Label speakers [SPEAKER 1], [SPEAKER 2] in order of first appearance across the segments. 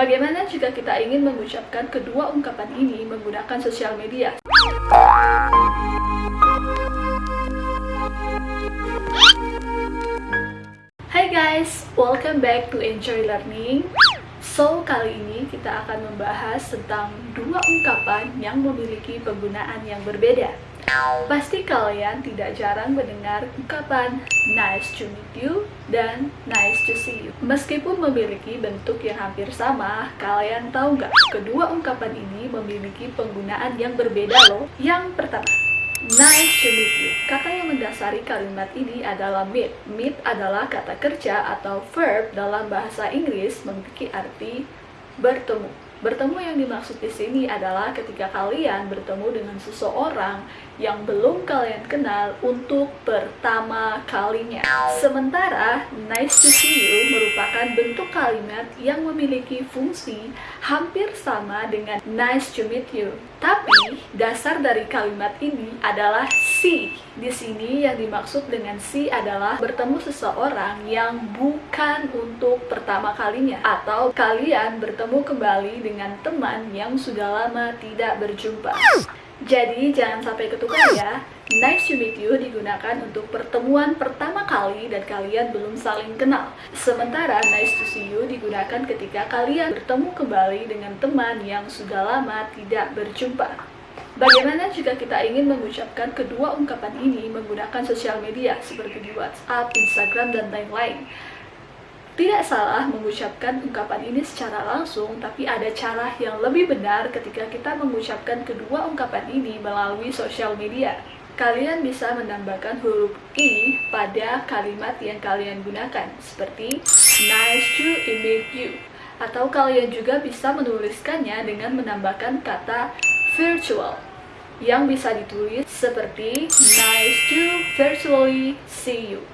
[SPEAKER 1] Bagaimana jika kita ingin mengucapkan kedua ungkapan ini menggunakan sosial media? Hai guys, welcome back to Enjoy Learning. So, kali ini kita akan membahas tentang dua ungkapan yang memiliki penggunaan yang berbeda. Pasti kalian tidak jarang mendengar ungkapan nice to meet you dan nice to see you. Meskipun memiliki bentuk yang hampir sama, kalian tahu nggak? Kedua ungkapan ini memiliki penggunaan yang berbeda loh. Yang pertama, Nice to meet you. Kata yang mendasari kalimat ini adalah meet. Meet adalah kata kerja atau verb dalam bahasa Inggris memiliki arti bertemu. Bertemu yang dimaksud di sini adalah ketika kalian bertemu dengan seseorang yang belum kalian kenal untuk pertama kalinya. Sementara nice to see you merupakan bentuk kalimat yang memiliki fungsi hampir sama dengan nice to meet you. Tapi dasar dari kalimat ini adalah see. Di sini yang dimaksud dengan see adalah bertemu seseorang yang bukan untuk pertama kalinya atau kalian bertemu kembali dengan teman yang sudah lama tidak berjumpa. Jadi jangan sampai ketukar ya. Nice to meet you digunakan untuk pertemuan pertama kali dan kalian belum saling kenal. Sementara nice to see you digunakan ketika kalian bertemu kembali dengan teman yang sudah lama tidak berjumpa. Bagaimana jika kita ingin mengucapkan kedua ungkapan ini menggunakan sosial media seperti di WhatsApp, Instagram, dan lain-lain? Tidak salah mengucapkan ungkapan ini secara langsung, tapi ada cara yang lebih benar ketika kita mengucapkan kedua ungkapan ini melalui sosial media. Kalian bisa menambahkan huruf I pada kalimat yang kalian gunakan, seperti nice to meet you. Atau kalian juga bisa menuliskannya dengan menambahkan kata virtual, yang bisa ditulis seperti nice to virtually see you.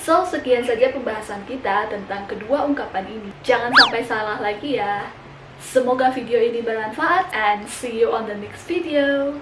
[SPEAKER 1] So, sekian saja pembahasan kita tentang kedua ungkapan ini. Jangan sampai salah lagi ya. Semoga video ini bermanfaat and see you on the next video.